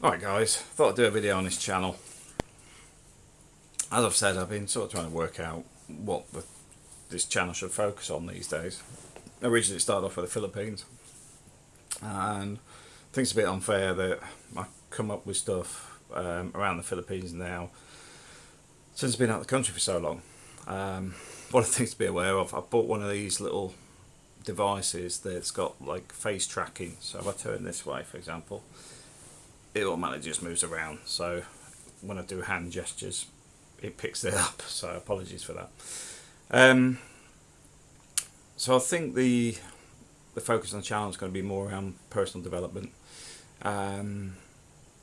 Alright guys, I thought I'd do a video on this channel. As I've said, I've been sort of trying to work out what the, this channel should focus on these days. Originally it started off with the Philippines. And I think it's a bit unfair that I come up with stuff um, around the Philippines now since I've been out of the country for so long. Um, one of the things to be aware of, I bought one of these little devices that's got like face tracking. So if I turn this way, for example, it automatically just moves around. So when I do hand gestures, it picks it up. So apologies for that. Um, so I think the the focus on the channel is going to be more around personal development. Um,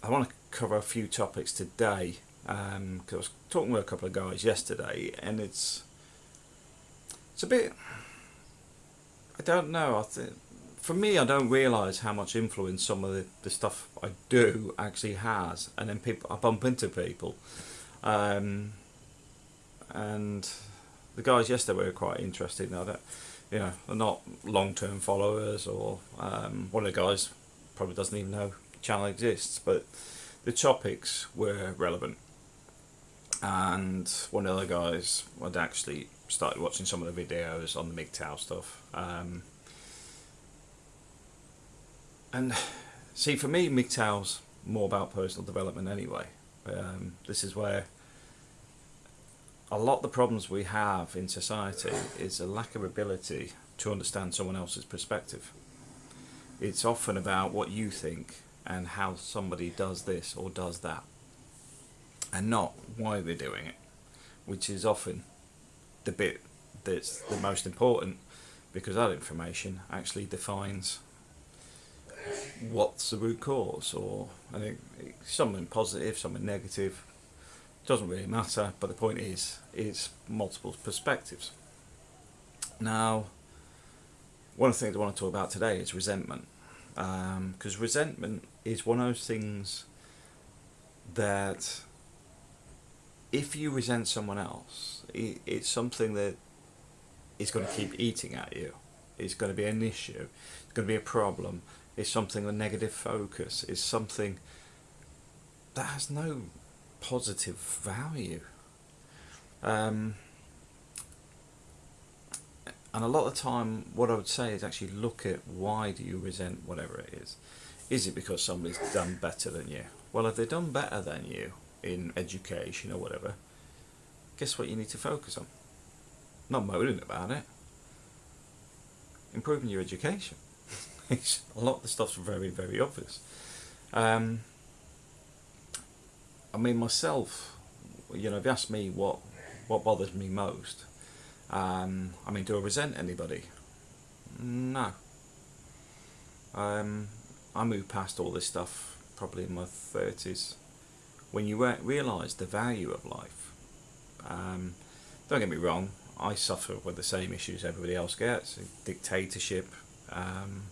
I want to cover a few topics today because um, I was talking with a couple of guys yesterday, and it's it's a bit. I don't know. I think for me, I don't realise how much influence some of the, the stuff I do actually has, and then people I bump into people, um, and the guys yesterday were quite interesting. I don't, you know, they're not long-term followers, or um, one of the guys probably doesn't even know channel exists, but the topics were relevant. And one of the guys had actually started watching some of the videos on the MGTOW stuff. Um, and see, for me, MGTOW's more about personal development anyway. Um, this is where a lot of the problems we have in society is a lack of ability to understand someone else's perspective. It's often about what you think and how somebody does this or does that and not why they're doing it which is often the bit that's the most important because that information actually defines what's the root cause or I think something positive, something negative doesn't really matter but the point is it's multiple perspectives. Now one of the things I want to talk about today is resentment because um, resentment is one of those things that if you resent someone else it, it's something that is going to keep eating at you. It's going to be an issue. It's going to be a problem it's something a negative focus is something that has no positive value. Um, and a lot of time what I would say is actually look at why do you resent whatever it is. Is it because somebody's done better than you? Well if they've done better than you in education or whatever guess what you need to focus on? Not moaning about it. Improving your education a lot of the stuff's very very obvious um, I mean myself you know if you ask me what what bothers me most um, I mean, do I resent anybody? No. Um, I moved past all this stuff probably in my 30s. When you re realise the value of life, um, don't get me wrong, I suffer with the same issues everybody else gets. Dictatorship um,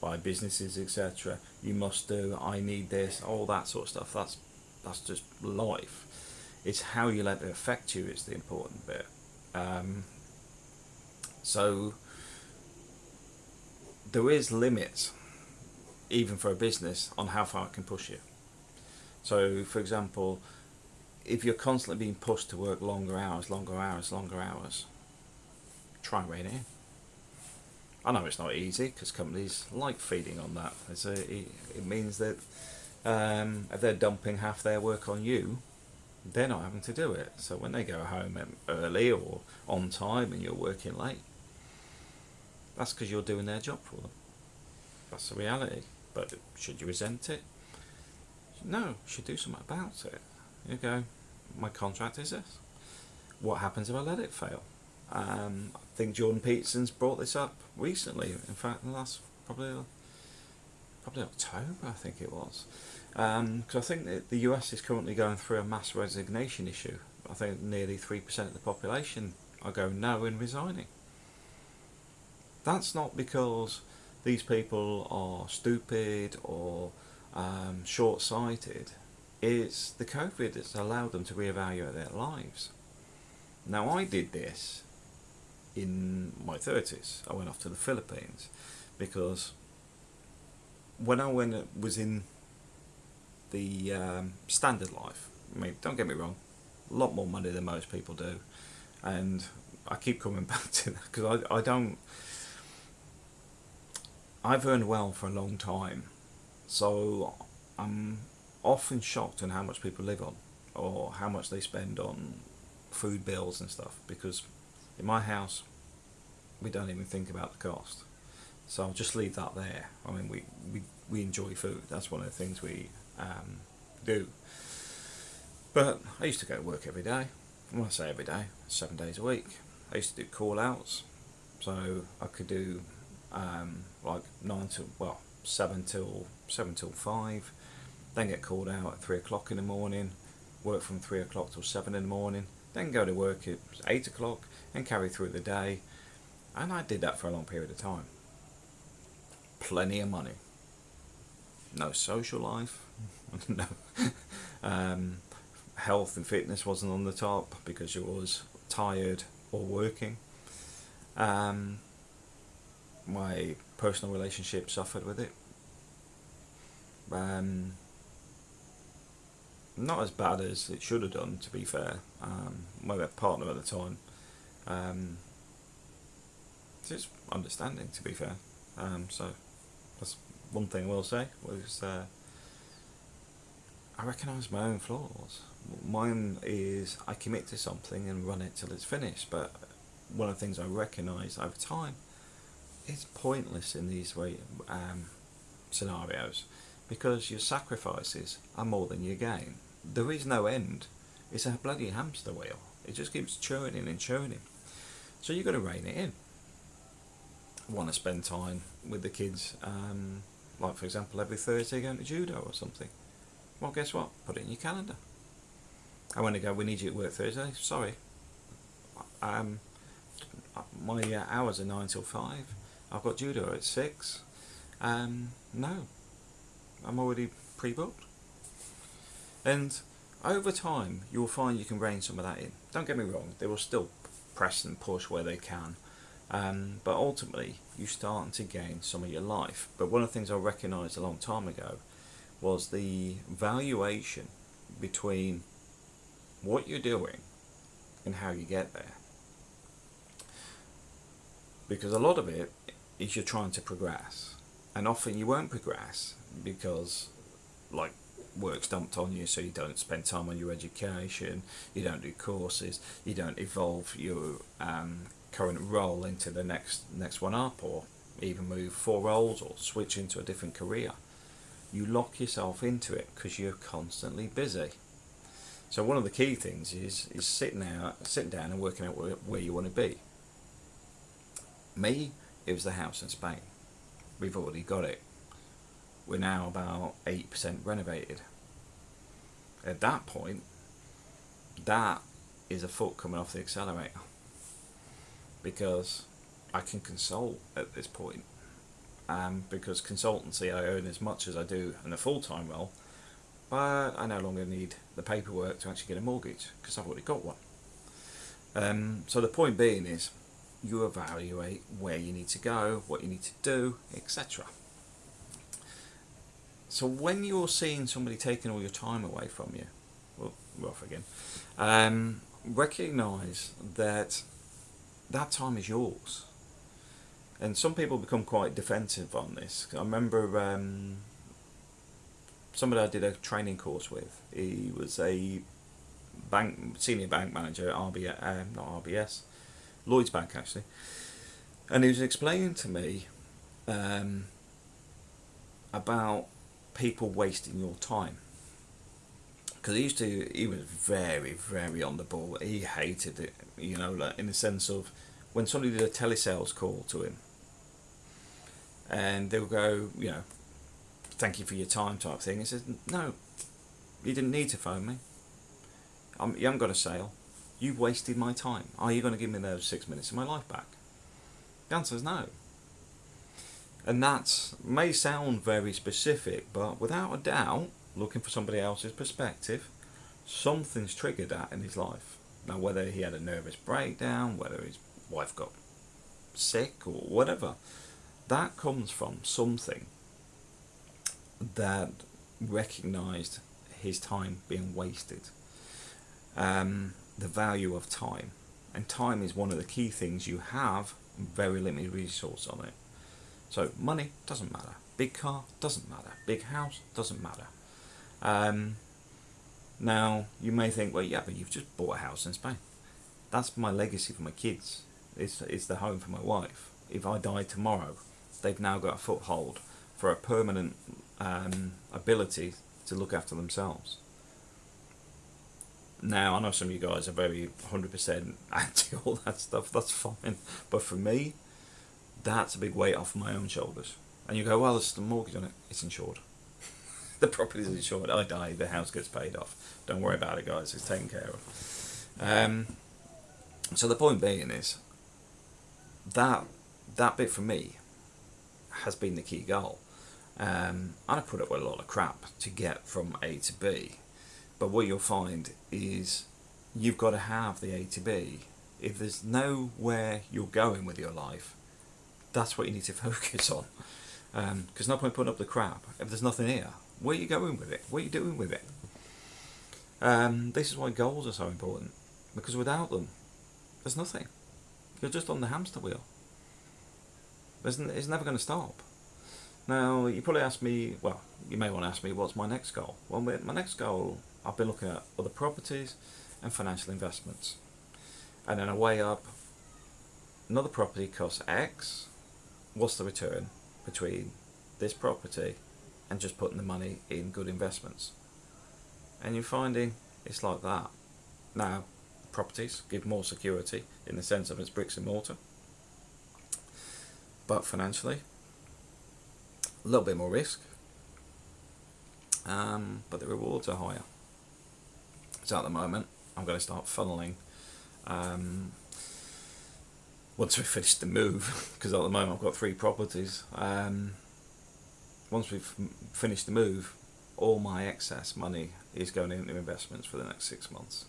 by businesses, etc. You must do, I need this, all that sort of stuff. That's, that's just life. It's how you let it affect you It's the important bit. Um, so there is limits, even for a business, on how far it can push you. So, for example, if you're constantly being pushed to work longer hours, longer hours, longer hours, try in. I know it's not easy because companies like feeding on that. A, it means that um, if they're dumping half their work on you, they're not having to do it. So when they go home early or on time and you're working late, that's because you're doing their job for them. That's the reality. But should you resent it? No, should do something about it. You go, my contract is this. What happens if I let it fail? Um, think Jordan Peterson's brought this up recently. In fact, in the last probably probably October, I think it was. Because um, I think that the US is currently going through a mass resignation issue. I think nearly 3% of the population are going no and resigning. That's not because these people are stupid or um, short-sighted. It's the COVID that's allowed them to reevaluate their lives. Now I did this in my 30s. I went off to the Philippines because when I went, was in the um, standard life. I mean, don't get me wrong, a lot more money than most people do, and I keep coming back to that because I, I don't. I've earned well for a long time, so I'm often shocked on how much people live on or how much they spend on food bills and stuff because in my house we don't even think about the cost. So I'll just leave that there. I mean we, we, we enjoy food. That's one of the things we um, do. But I used to go to work every day. When I say every day seven days a week. I used to do call outs so I could do um, like nine to well seven till seven till five then get called out at three o'clock in the morning work from three o'clock till seven in the morning then go to work at eight o'clock and carry through the day. And I did that for a long period of time. Plenty of money. No social life. No. Um, health and fitness wasn't on the top because you was tired or working. Um, my personal relationship suffered with it. Um, not as bad as it should have done, to be fair. Um, my partner at the time, um, just understanding, to be fair. Um, so that's one thing I will say was uh, I recognise my own flaws. Mine is I commit to something and run it till it's finished, but one of the things I recognise over time it's pointless in these way um, scenarios because your sacrifices are more than your gain there is no end. It's a bloody hamster wheel. It just keeps churning and churning. So you've got to rein it in. I Want to spend time with the kids, um, like for example, every Thursday going to judo or something. Well, guess what? Put it in your calendar. I want to go. We need you at work Thursday. Sorry. Um, my uh, hours are nine till five. I've got judo at six. Um, no, I'm already pre-booked. And over time, you'll find you can rein some of that in. Don't get me wrong, they will still press and push where they can. Um, but ultimately, you're starting to gain some of your life. But one of the things I recognised a long time ago was the valuation between what you're doing and how you get there. Because a lot of it is you're trying to progress. And often you won't progress because, like work's dumped on you so you don't spend time on your education, you don't do courses, you don't evolve your um, current role into the next next one up or even move four roles or switch into a different career. You lock yourself into it because you're constantly busy. So one of the key things is is sitting out, sitting down and working out where, where you want to be. Me, it was the house in Spain. We've already got it we're now about 8% renovated. At that point, that is a foot coming off the accelerator because I can consult at this point. Um, because consultancy I earn as much as I do in a full-time role, but I no longer need the paperwork to actually get a mortgage because I've already got one. Um, so the point being is you evaluate where you need to go, what you need to do, etc. So when you're seeing somebody taking all your time away from you, well, off again, um, recognize that that time is yours. And some people become quite defensive on this. I remember um, somebody I did a training course with. He was a bank senior bank manager at RBS, uh, not RBS, Lloyd's Bank actually, and he was explaining to me um, about people wasting your time. Because he used to he was very very on the ball. He hated it you know like in the sense of when somebody did a telesales call to him and they'll go you know thank you for your time type thing. He says no you didn't need to phone me. I'm, you haven't got a sale. You've wasted my time. Are you going to give me those six minutes of my life back? The answer is no and that may sound very specific, but without a doubt, looking for somebody else's perspective, something's triggered that in his life. Now, whether he had a nervous breakdown, whether his wife got sick, or whatever, that comes from something that recognised his time being wasted. Um, the value of time. And time is one of the key things you have very limited resource on it. So money doesn't matter. Big car doesn't matter. Big house doesn't matter. Um, now you may think, well, yeah, but you've just bought a house in Spain. That's my legacy for my kids. It's it's the home for my wife. If I die tomorrow, they've now got a foothold for a permanent um, ability to look after themselves. Now I know some of you guys are very hundred percent anti all that stuff. That's fine, but for me, that's a big weight off my own shoulders. And you go, well, there's the mortgage on it. It's insured. the property is insured. I die, the house gets paid off. Don't worry about it, guys. It's taken care of. Um, so the point being is that that bit for me has been the key goal. Um, and I put up with a lot of crap to get from A to B. But what you'll find is you've got to have the A to B. If there's nowhere you're going with your life, that's what you need to focus on. Because um, no point putting up the crap if there's nothing here. Where are you going with it? What are you doing with it? Um, this is why goals are so important. Because without them, there's nothing. You're just on the hamster wheel. It's never going to stop. Now, you probably ask me, well, you may want to ask me, what's my next goal? Well, my next goal, I've been looking at other properties and financial investments. And then I weigh up another property costs X, what's the return between this property and just putting the money in good investments? And you're finding it's like that. Now, properties give more security in the sense of it's bricks and mortar. But financially, a little bit more risk. Um, but the rewards are higher. So at the moment, I'm going to start funneling um, once we finish the move, because at the moment I've got three properties. Um, once we've finished the move, all my excess money is going into investments for the next six months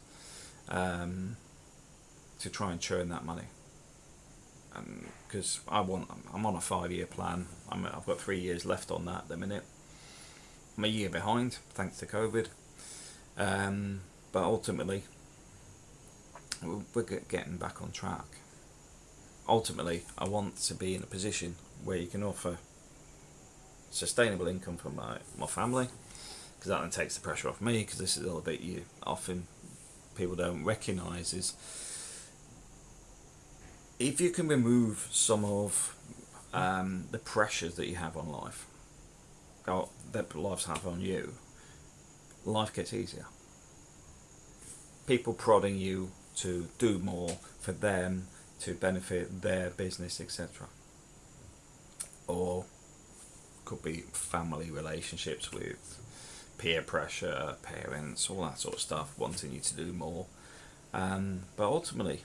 um, to try and churn that money. Because I want, I'm on a five-year plan. I'm, I've got three years left on that at the minute. I'm a year behind, thanks to COVID. Um, but ultimately, we're getting back on track ultimately, I want to be in a position where you can offer sustainable income for my, my family because that then takes the pressure off me because this is a little bit you. Often people don't recognize is if you can remove some of um, the pressures that you have on life or that lives have on you life gets easier. People prodding you to do more for them to benefit their business, etc. Or could be family relationships with peer pressure, parents, all that sort of stuff, wanting you to do more. Um, but ultimately,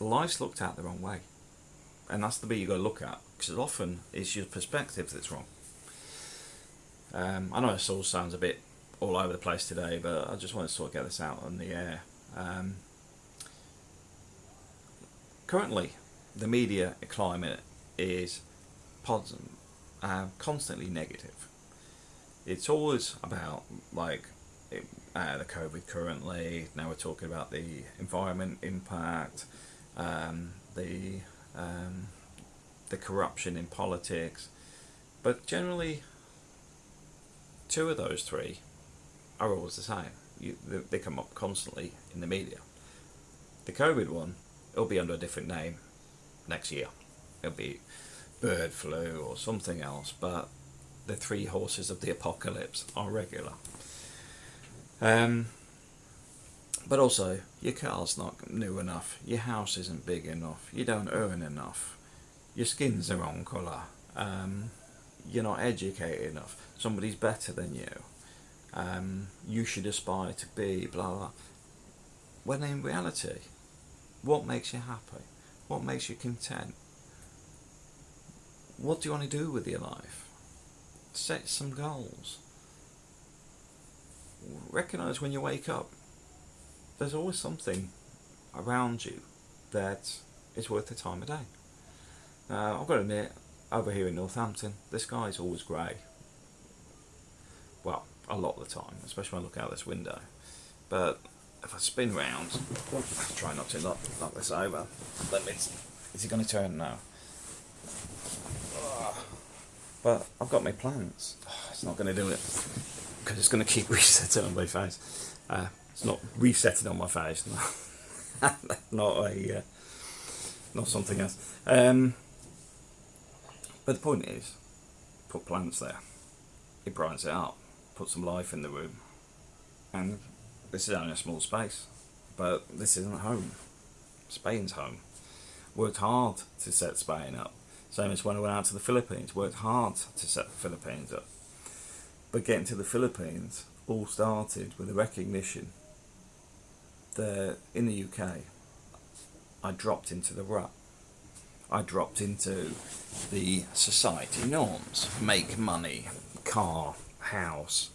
life's looked at the wrong way. And that's the bit you got to look at, because often it's your perspective that's wrong. Um, I know this all sounds a bit all over the place today, but I just want to sort of get this out on the air. Um, currently the media climate is uh, constantly negative. It's always about like it, uh, the COVID currently. Now we're talking about the environment impact, um, the um, the corruption in politics, but generally, two of those three are always the same. You, they, they come up constantly in the media. The COVID one it'll be under a different name next year. It'll be bird flu or something else, but the three horses of the apocalypse are regular. Um, but also, your car's not new enough, your house isn't big enough, you don't earn enough, your skin's the wrong colour, um, you're not educated enough, somebody's better than you, um, you should aspire to be, blah blah. When in reality, what makes you happy? What makes you content? What do you want to do with your life? Set some goals. Recognize when you wake up, there's always something around you that is worth the time of day. I've got to admit, over here in Northampton, the sky is always grey. Well, a lot of the time, especially when I look out this window. But if I spin round, try not to knock, knock this over. Let me. Is it going to turn now? But I've got my plants. It's not going to do it because it's going to keep resetting on my face. Uh, it's not resetting on my face. not a, uh, not something else. Um, but the point is, put plants there. It brightens it up, put some life in the room, and this is only a small space, but this isn't home. Spain's home. Worked hard to set Spain up. Same as when I went out to the Philippines, worked hard to set the Philippines up. But getting to the Philippines all started with a recognition that in the UK, I dropped into the rut. I dropped into the society norms make money, car, house,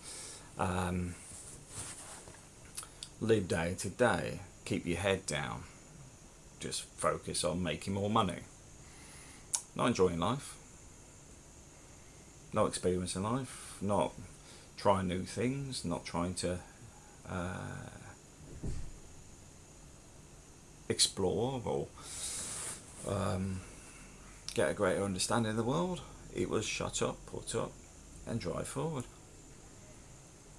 um, live day to day, keep your head down, just focus on making more money. Not enjoying life, not experiencing life, not trying new things, not trying to uh, explore or um, get a greater understanding of the world. It was shut up, put up, and drive forward.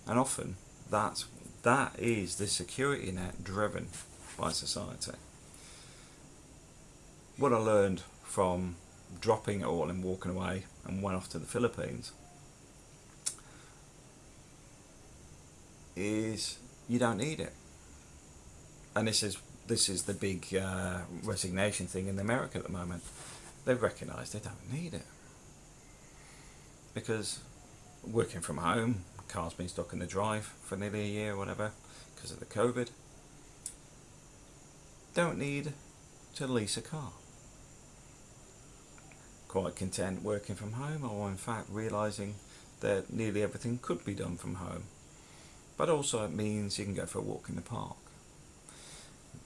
And often that's that is the security net driven by society. What I learned from dropping it all and walking away and went off to the Philippines is you don't need it. And this is this is the big uh, resignation thing in America at the moment. They've recognised they don't need it because working from home, car's been stuck in the drive for nearly a year or whatever because of the COVID. Don't need to lease a car. Quite content working from home or in fact realising that nearly everything could be done from home. But also it means you can go for a walk in the park.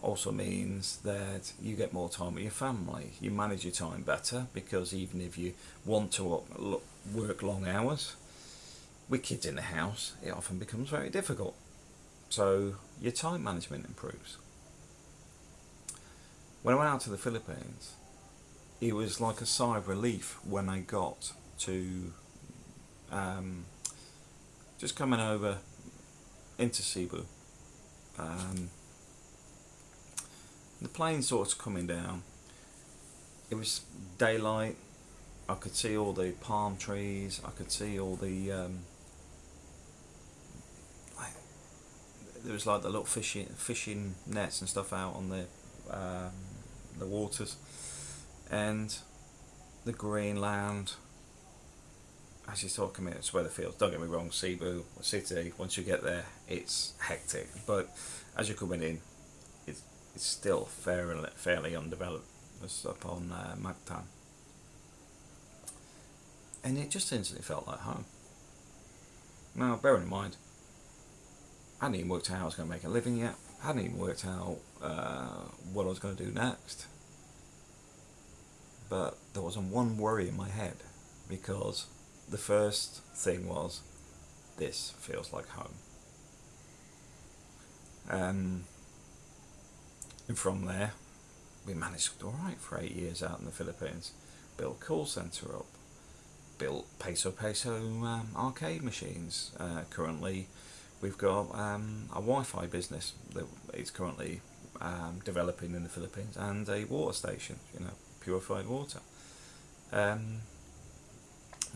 Also means that you get more time with your family. You manage your time better because even if you want to work long hours, with kids in the house, it often becomes very difficult. So your time management improves. When I went out to the Philippines, it was like a sigh of relief when I got to um, just coming over into Cebu. Um, the plane sort of coming down. It was daylight. I could see all the palm trees. I could see all the um, there was like the little fishing fishing nets and stuff out on the um, the waters, and the green land. As you talk about it's Weatherfield. Don't get me wrong, Cebu city. Once you get there, it's hectic. But as you're coming in, it's it's still fairly fairly undeveloped. It's up on uh, Mactan, and it just instantly felt like home. Now, bear in mind, hadn't even worked out how I was going to make a living yet. Hadn't even worked out uh, what I was going to do next. But there wasn't one worry in my head because the first thing was, this feels like home. Um, and from there, we managed to alright for eight years out in the Philippines. Built call centre up. Built peso peso um, arcade machines. Uh, currently we've got um, a Wi-Fi business that is currently um, developing in the Philippines and a water station, you know, purified water. Um,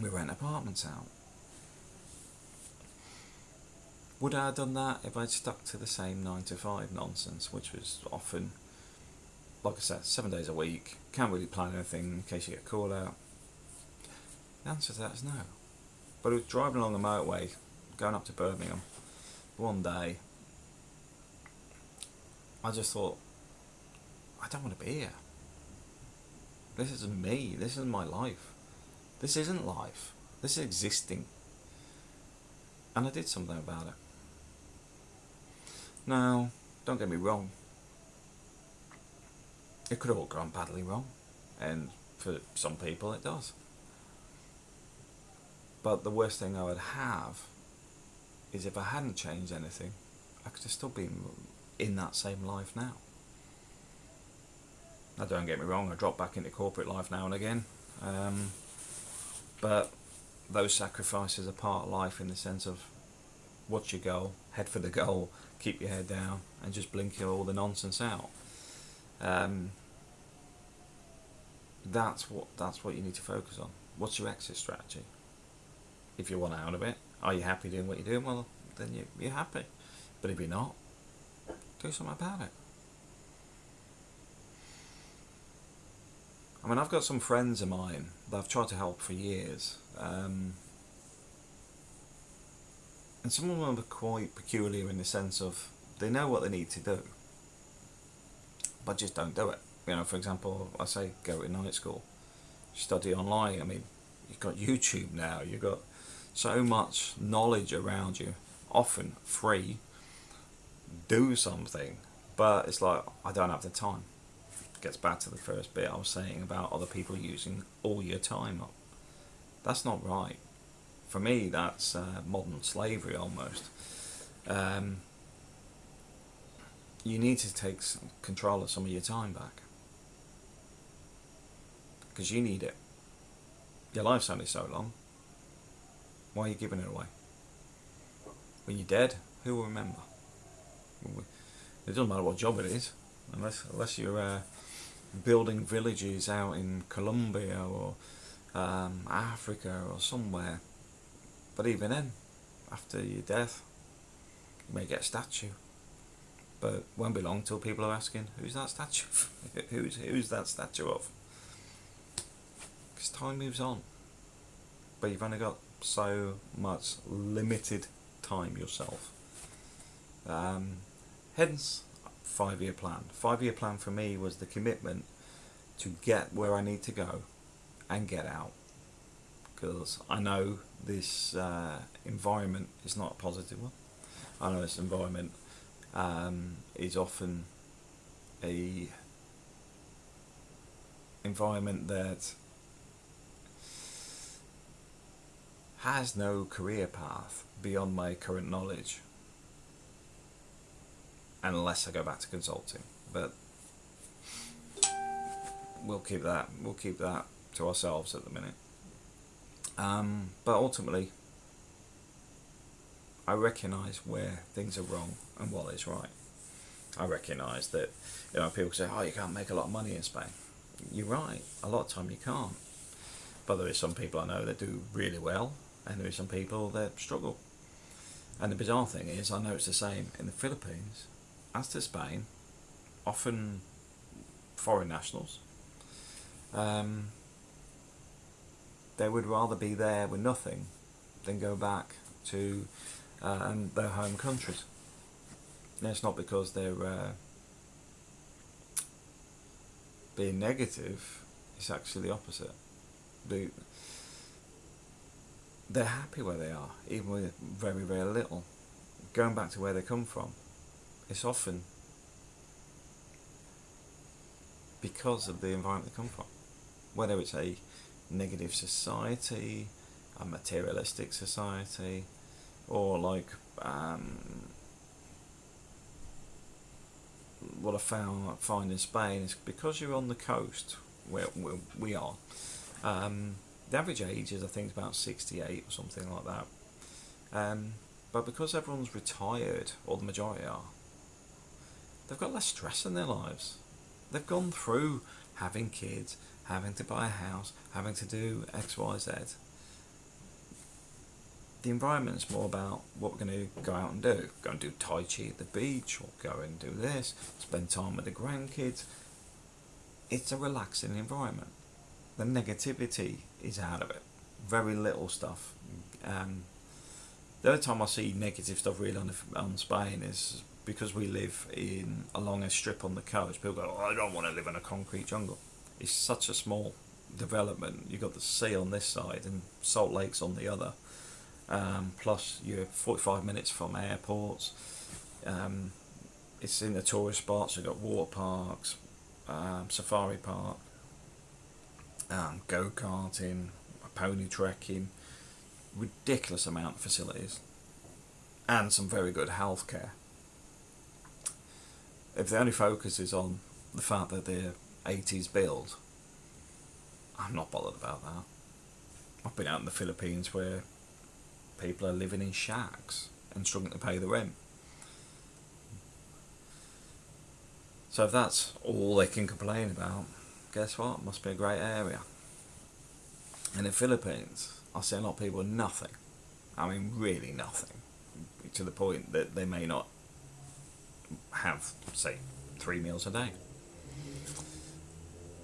we rent apartments out. Would I have done that if I'd stuck to the same 9 to 5 nonsense, which was often, like I said, seven days a week, can't really plan anything in case you get a call out? The answer to that is no. But I was driving along the motorway, going up to Birmingham, one day, I just thought, I don't want to be here. This isn't me. This isn't my life. This isn't life. This is existing. And I did something about it. Now, don't get me wrong. It could have all gone badly wrong. And for some people it does. But the worst thing I would have is if I hadn't changed anything, I could have still been in that same life now. Now, don't get me wrong, I drop back into corporate life now and again, um, but those sacrifices are part of life in the sense of what's your goal, head for the goal, keep your head down, and just blink all the nonsense out. Um, that's what that's what you need to focus on. What's your exit strategy? If you want out of it, are you happy doing what you're doing? Well, then you, you're happy. But if you're not, do something about it. I mean, I've got some friends of mine that I've tried to help for years. Um, and some of them are quite peculiar in the sense of they know what they need to do, but just don't do it. You know, for example, I say go to night school, study online. I mean, you've got YouTube now, you've got so much knowledge around you, often free. Do something, but it's like, I don't have the time It gets back to the first bit I was saying about other people using all your time up. That's not right. For me, that's uh, modern slavery almost. Um, you need to take control of some of your time back because you need it. Your life's only so long. Why are you giving it away? When you're dead, who will remember? It doesn't matter what job it is, unless unless you're uh, building villages out in Colombia or um, Africa or somewhere. But even then, after your death, you may get a statue. But won't be long till people are asking, who's that statue? who's, who's that statue of? Because time moves on. But you've only got so much limited time yourself. Um, hence, five year plan. Five year plan for me was the commitment to get where I need to go and get out. Because I know this uh, environment is not a positive one. I know this environment um, is often a environment that has no career path beyond my current knowledge unless I go back to consulting. But we'll keep that we'll keep that to ourselves at the minute. Um, but ultimately, I recognise where things are wrong and what is right. I recognise that you know people say, "Oh, you can't make a lot of money in Spain." You're right. A lot of time you can't. But there is some people I know that do really well, and there are some people that struggle. And the bizarre thing is, I know it's the same in the Philippines as to Spain, often foreign nationals, um, they would rather be there with nothing than go back to um, their home countries. And it's not because they're uh, being negative, it's actually the opposite. They, they're happy where they are, even with very, very little. Going back to where they come from it's often because of the environment they come from. Whether it's a negative society, a materialistic society, or like um, what I found find in Spain is because you're on the coast where, we are. Um, the average age is I think about 68 or something like that. Um, but because everyone's retired, or the majority are, they've got less stress in their lives. They've gone through having kids, having to buy a house, having to do X, Y, Z. The environment's more about what we're going to go out and do. Go and do Tai Chi at the beach, or go and do this, spend time with the grandkids. It's a relaxing environment. The negativity is out of it. Very little stuff. Um, the only time I see negative stuff really on, on Spain is because we live in along a strip on the coast, people go, oh, I don't want to live in a concrete jungle. It's such a small development. You've got the sea on this side and Salt Lake's on the other. Um, plus, you're 45 minutes from airports. Um, it's in the tourist spots. You've got water parks, um, safari park, um, go karting, pony trekking, ridiculous amount of facilities and some very good healthcare. If the only focus is on the fact that they're 80s build, I'm not bothered about that. I've been out in the Philippines where people are living in shacks and struggling to pay the rent. So if that's all they can complain about, guess what? Must be a great area. And In the Philippines, I see a lot of people nothing. I mean, really nothing. To the point that they may not have, say, three meals a day.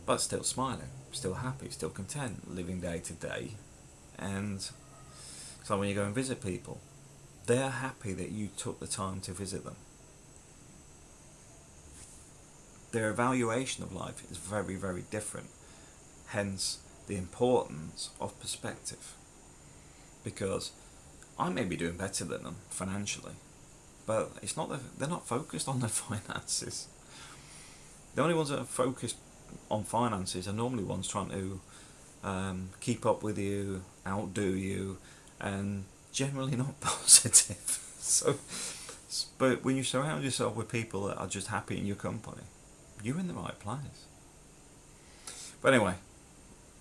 But still smiling, still happy, still content, living day to day. And so when you go and visit people, they're happy that you took the time to visit them. Their evaluation of life is very, very different. Hence, the importance of perspective. Because I may be doing better than them financially, but it's not that they're not focused on their finances. The only ones that are focused on finances are normally ones trying to um, keep up with you, outdo you, and generally not positive. so, but when you surround yourself with people that are just happy in your company, you're in the right place. But anyway,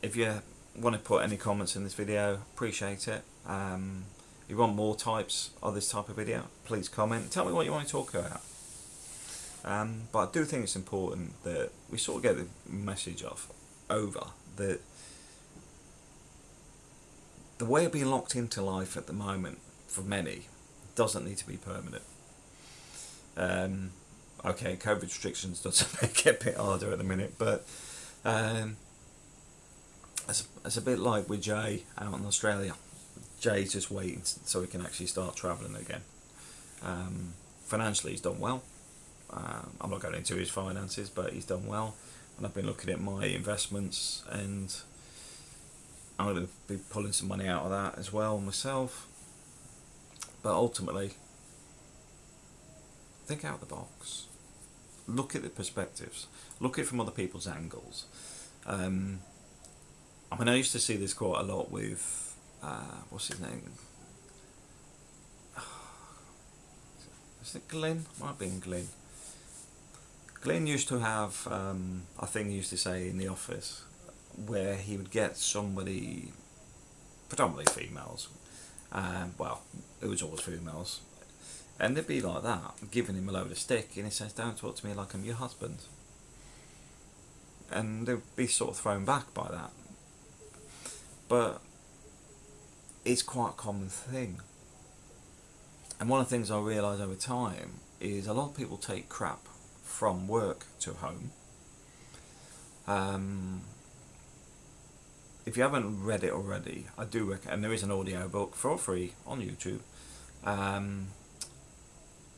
if you want to put any comments in this video, appreciate it. Um, if you want more types of this type of video, please comment. Tell me what you want to talk about. Um, but I do think it's important that we sort of get the message of over that the way of being locked into life at the moment for many doesn't need to be permanent. Um, okay, COVID restrictions does make it a bit harder at the minute, but um, it's, it's a bit like with Jay out in Australia. Jay's just waiting so he can actually start travelling again. Um, financially, he's done well. Um, I'm not going into his finances, but he's done well. And I've been looking at my investments, and I'm going to be pulling some money out of that as well myself. But ultimately, think out the box. Look at the perspectives. Look at it from other people's angles. Um, I mean, I used to see this quite a lot with uh, what's his name? Is it Glenn? Might have been Glenn. Glenn used to have um, a thing he used to say in the office where he would get somebody, predominantly females, um, well, it was always females, and they'd be like that, giving him a load of stick, and he says, don't talk to me like I'm your husband. And they'd be sort of thrown back by that but it's quite a common thing. And one of the things I realise over time is a lot of people take crap from work to home. Um, if you haven't read it already, I do recommend, and there is an audio book for free on YouTube um,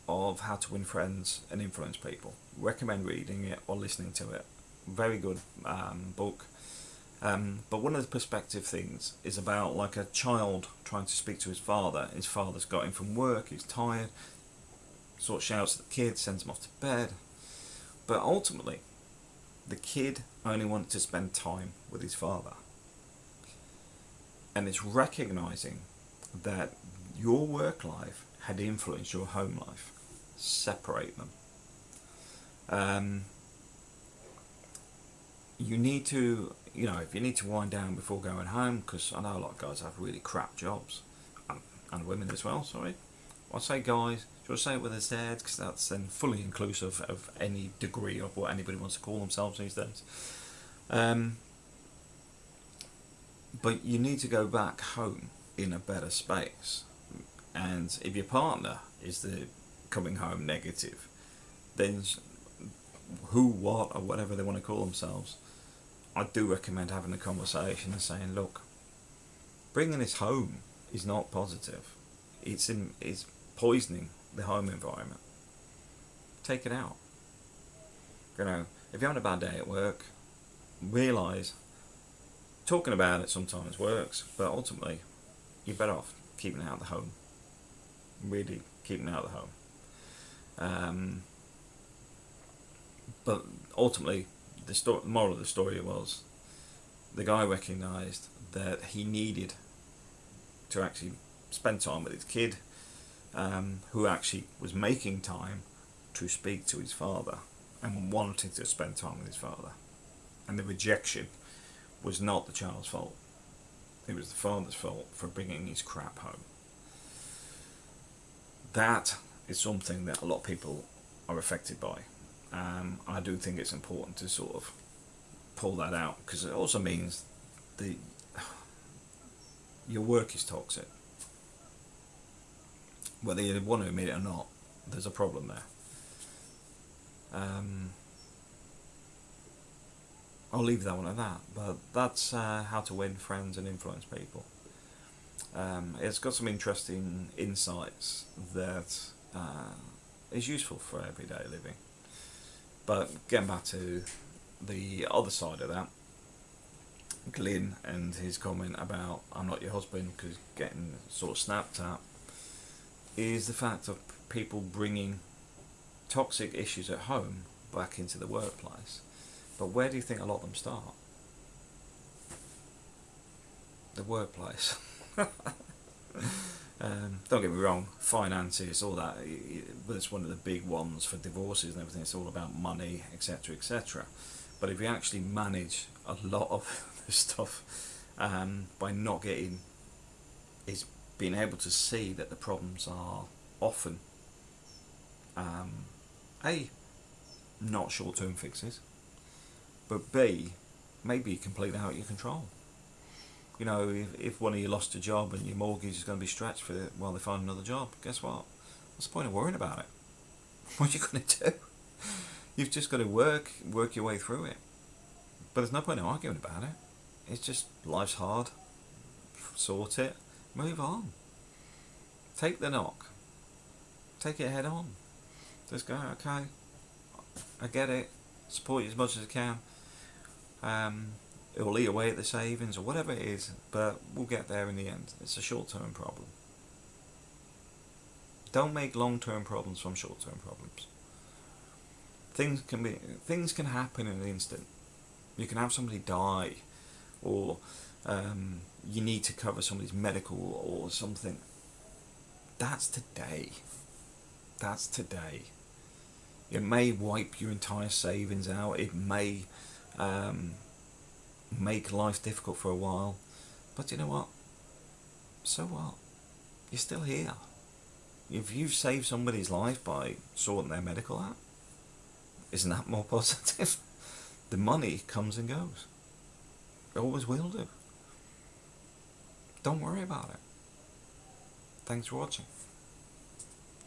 of how to win friends and influence people. Recommend reading it or listening to it. Very good um, book. Um, but one of the perspective things is about like a child trying to speak to his father. His father's got him from work, he's tired, sort of shouts at the kid, sends him off to bed. But ultimately, the kid only wanted to spend time with his father. And it's recognizing that your work life had influenced your home life. Separate them. Um, you need to you know, if you need to wind down before going home, because I know a lot of guys have really crap jobs, and, and women as well, sorry. I say guys, should I say it with a Z, because that's then fully inclusive of any degree of what anybody wants to call themselves these days. Um, but you need to go back home in a better space. And if your partner is the coming home negative, then who, what, or whatever they want to call themselves, I do recommend having a conversation and saying, look, bringing this home is not positive. It's in, it's poisoning the home environment. Take it out. You know, if you're having a bad day at work, realise talking about it sometimes works, but ultimately you're better off keeping it out of the home. Really keeping out of the home. Um, but ultimately, the moral of the story was the guy recognised that he needed to actually spend time with his kid um, who actually was making time to speak to his father and wanting to spend time with his father. And the rejection was not the child's fault. It was the father's fault for bringing his crap home. That is something that a lot of people are affected by. Um, I do think it's important to sort of pull that out because it also means the your work is toxic. Whether you want to admit it or not, there's a problem there. Um, I'll leave that one at that. But that's uh, how to win friends and influence people. Um, it's got some interesting insights that uh, is useful for everyday living. But getting back to the other side of that, Glyn and his comment about I'm not your husband because getting sort of snapped at is the fact of people bringing toxic issues at home back into the workplace. But where do you think a lot of them start? The workplace. um, don't get me wrong, finances, all that, but it's one of the big ones for divorces and everything. It's all about money, etc., etc. But if you actually manage a lot of this stuff um, by not getting, is being able to see that the problems are often um, a not short-term fixes, but b maybe completely out of your control. You know, if, if one of you lost a job and your mortgage is going to be stretched for while they find another job, guess what? What's the point of worrying about it? What are you going to do? You've just got to work, work your way through it. But there's no point in arguing about it. It's just life's hard. Sort it. Move on. Take the knock. Take it head on. Just go, okay, I get it. Support you as much as I can. Um, it will eat away at the savings or whatever it is, but we'll get there in the end. It's a short-term problem. Don't make long-term problems from short-term problems. Things can be things can happen in an instant. You can have somebody die, or um, you need to cover somebody's medical or something. That's today. That's today. It may wipe your entire savings out. It may um, make life difficult for a while. But you know what? So what? You're still here. If you've saved somebody's life by sorting their medical out, isn't that more positive? the money comes and goes. It always will do. Don't worry about it. Thanks for watching.